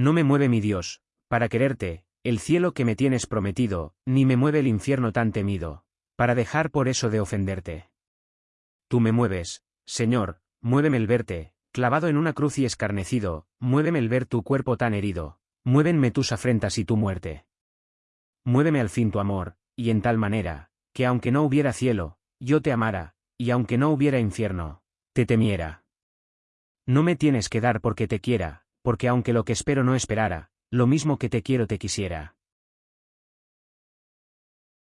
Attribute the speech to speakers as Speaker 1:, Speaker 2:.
Speaker 1: No me mueve mi Dios, para quererte, el cielo que me tienes prometido, ni me mueve el infierno tan temido, para dejar por eso de ofenderte. Tú me mueves, Señor, muéveme el verte, clavado en una cruz y escarnecido, muéveme el ver tu cuerpo tan herido, muévenme tus afrentas y tu muerte. Muéveme al fin tu amor, y en tal manera, que aunque no hubiera cielo, yo te amara, y aunque no hubiera infierno, te temiera. No me tienes que dar porque te quiera, porque aunque lo que espero no esperara, lo mismo que te quiero te quisiera.